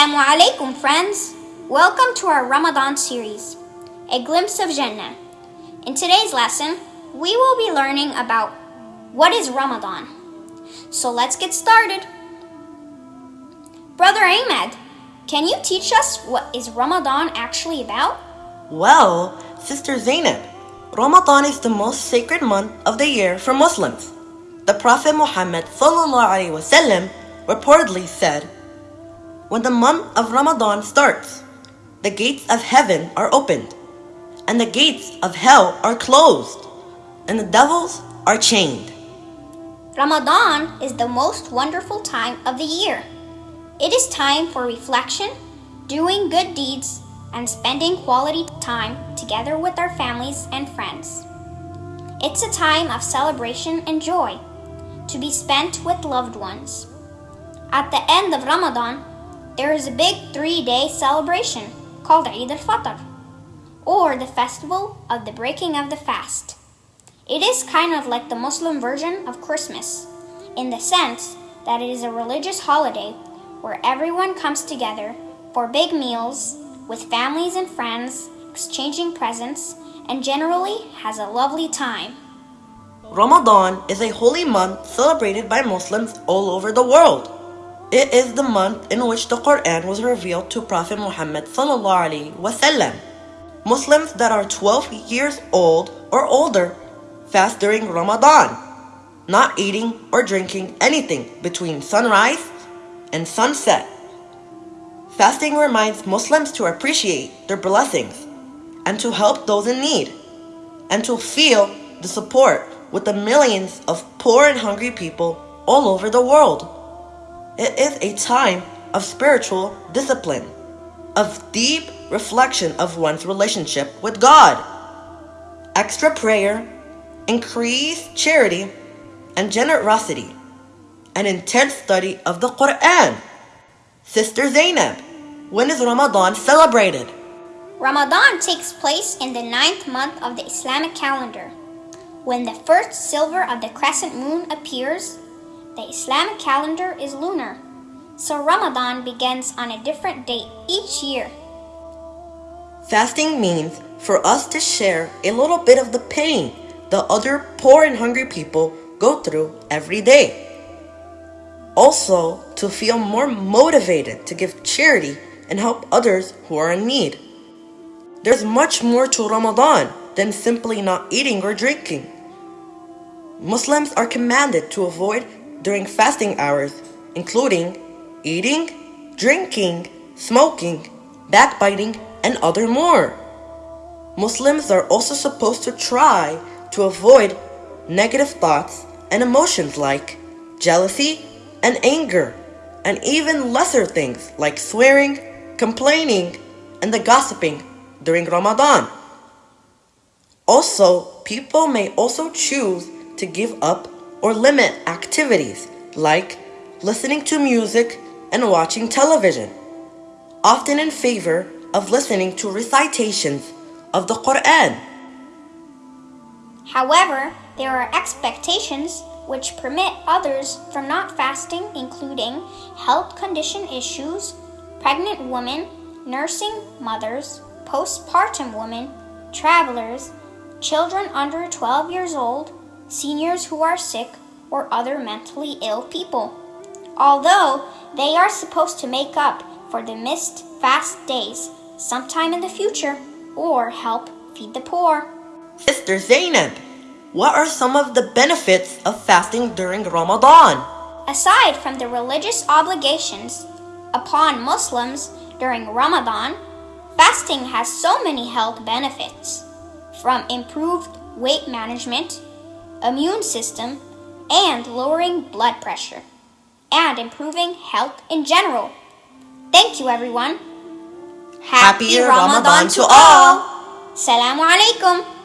Assalamu alaikum, friends. Welcome to our Ramadan series, A Glimpse of Jannah. In today's lesson, we will be learning about what is Ramadan. So let's get started. Brother Ahmed, can you teach us what is Ramadan actually about? Well, Sister Zainab, Ramadan is the most sacred month of the year for Muslims. The Prophet Muhammad reportedly said, When the month of Ramadan starts, the gates of heaven are opened, and the gates of hell are closed, and the devils are chained. Ramadan is the most wonderful time of the year. It is time for reflection, doing good deeds, and spending quality time together with our families and friends. It's a time of celebration and joy to be spent with loved ones. At the end of Ramadan, there is a big three day celebration called Eid al Fitr, or the festival of the breaking of the fast. It is kind of like the Muslim version of Christmas, in the sense that it is a religious holiday where everyone comes together for big meals with families and friends, exchanging presents, and generally has a lovely time. Ramadan is a holy month celebrated by Muslims all over the world. It is the month in which the Quran was revealed to Prophet Muhammad wasallam. Muslims that are 12 years old or older fast during Ramadan, not eating or drinking anything between sunrise and sunset. Fasting reminds Muslims to appreciate their blessings and to help those in need and to feel the support with the millions of poor and hungry people all over the world. It is a time of spiritual discipline, of deep reflection of one's relationship with God, extra prayer, increased charity and generosity, an intense study of the Quran. Sister Zainab, when is Ramadan celebrated? Ramadan takes place in the ninth month of the Islamic calendar. When the first silver of the crescent moon appears, the Islamic calendar is lunar, so Ramadan begins on a different date each year. Fasting means for us to share a little bit of the pain the other poor and hungry people go through every day. Also, to feel more motivated to give charity and help others who are in need. There's much more to Ramadan than simply not eating or drinking. Muslims are commanded to avoid during fasting hours, including eating, drinking, smoking, backbiting, and other more. Muslims are also supposed to try to avoid negative thoughts and emotions like jealousy and anger, and even lesser things like swearing, complaining, and the gossiping during Ramadan. Also, people may also choose to give up or limit activities like listening to music and watching television, often in favor of listening to recitations of the Quran. However, there are expectations which permit others from not fasting, including health condition issues, pregnant women, nursing mothers, postpartum women, travelers, children under 12 years old, seniors who are sick, or other mentally ill people. Although they are supposed to make up for the missed fast days sometime in the future or help feed the poor. Sister Zainab, what are some of the benefits of fasting during Ramadan? Aside from the religious obligations upon Muslims during Ramadan, fasting has so many health benefits from improved weight management, immune system, and lowering blood pressure, and improving health in general. Thank you, everyone. Happy Ramadan to all. Salamu alaikum.